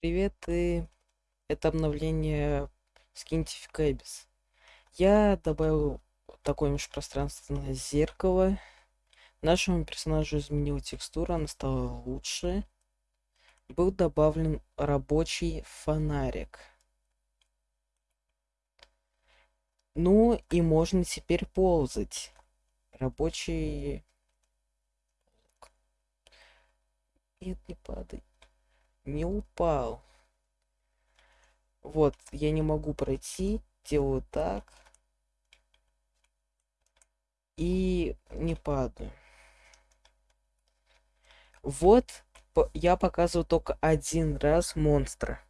Привет, и это обновление Abyss. Я добавил такое межпространственное зеркало. Нашему персонажу изменил текстуру, она стала лучше. Был добавлен рабочий фонарик. Ну и можно теперь ползать. Рабочий... Нет, не падай. Не упал. Вот, я не могу пройти. Делаю так. И не падаю. Вот, я показываю только один раз монстра.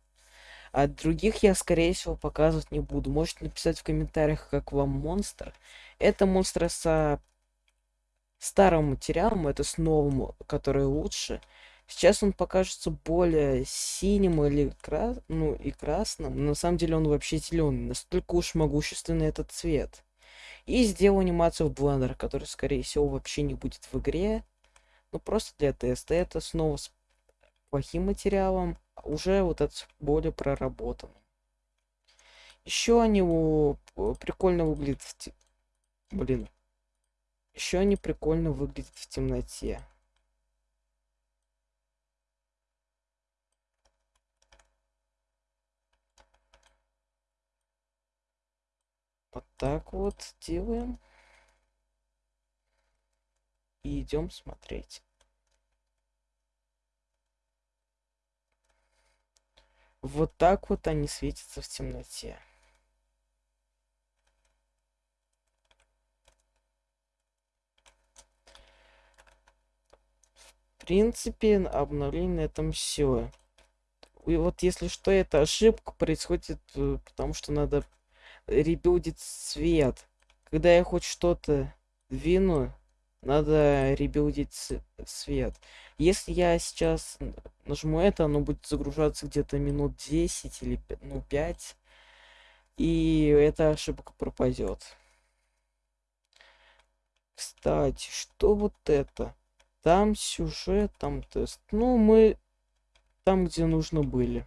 А других я, скорее всего, показывать не буду. Можете написать в комментариях, как вам монстр. Это монстр со старым материалом, это с новым, который лучше. Сейчас он покажется более синим или крас... ну, и красным. Но на самом деле он вообще зеленый. Настолько уж могущественный этот цвет. И сделал анимацию в Blender, который, скорее всего, вообще не будет в игре. Ну, просто для теста. Это снова с плохим материалом. А уже вот это более проработан. Еще они прикольно выглядят в... Блин. Еще они прикольно выглядят в темноте. Вот так вот делаем. И идем смотреть. Вот так вот они светятся в темноте. В принципе, обновление на этом все. И вот если что, эта ошибка происходит, э, потому что надо ребилдить свет. Когда я хоть что-то двину, надо ребилдить свет. Если я сейчас нажму это, оно будет загружаться где-то минут 10 или ну, 5. И эта ошибка пропадет. Кстати, что вот это? Там сюжет, там тест. Ну, мы там, где нужно были.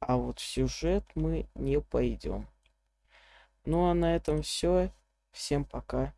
А вот в сюжет мы не пойдем. Ну а на этом все. Всем пока.